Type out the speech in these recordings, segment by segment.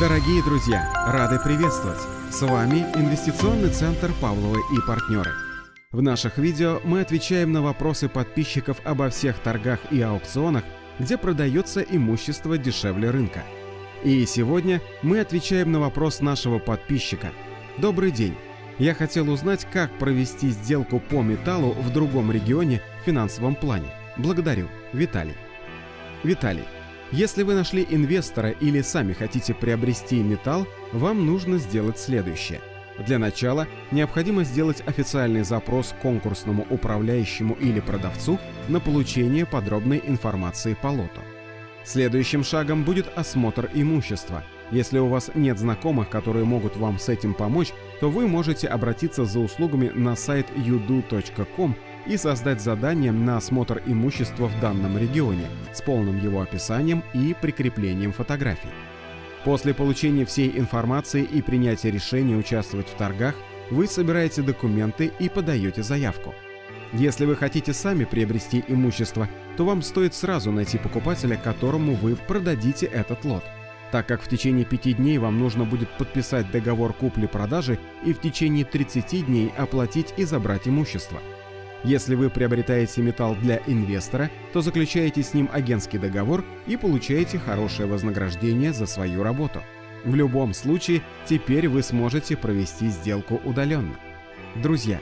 Дорогие друзья, рады приветствовать! С вами Инвестиционный центр Павловы и партнеры. В наших видео мы отвечаем на вопросы подписчиков обо всех торгах и аукционах, где продается имущество дешевле рынка. И сегодня мы отвечаем на вопрос нашего подписчика. Добрый день! Я хотел узнать, как провести сделку по металлу в другом регионе в финансовом плане. Благодарю. Виталий. Виталий, если вы нашли инвестора или сами хотите приобрести металл, вам нужно сделать следующее. Для начала необходимо сделать официальный запрос конкурсному управляющему или продавцу на получение подробной информации по лоту. Следующим шагом будет осмотр имущества – если у вас нет знакомых, которые могут вам с этим помочь, то вы можете обратиться за услугами на сайт yudu.com и создать задание на осмотр имущества в данном регионе с полным его описанием и прикреплением фотографий. После получения всей информации и принятия решения участвовать в торгах, вы собираете документы и подаете заявку. Если вы хотите сами приобрести имущество, то вам стоит сразу найти покупателя, которому вы продадите этот лот – так как в течение 5 дней вам нужно будет подписать договор купли-продажи и в течение 30 дней оплатить и забрать имущество. Если вы приобретаете металл для инвестора, то заключаете с ним агентский договор и получаете хорошее вознаграждение за свою работу. В любом случае, теперь вы сможете провести сделку удаленно. Друзья,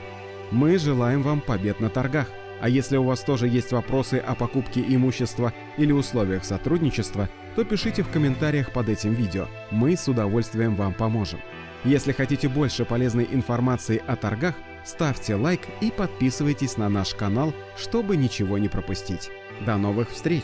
мы желаем вам побед на торгах. А если у вас тоже есть вопросы о покупке имущества или условиях сотрудничества, то пишите в комментариях под этим видео. Мы с удовольствием вам поможем. Если хотите больше полезной информации о торгах, ставьте лайк и подписывайтесь на наш канал, чтобы ничего не пропустить. До новых встреч!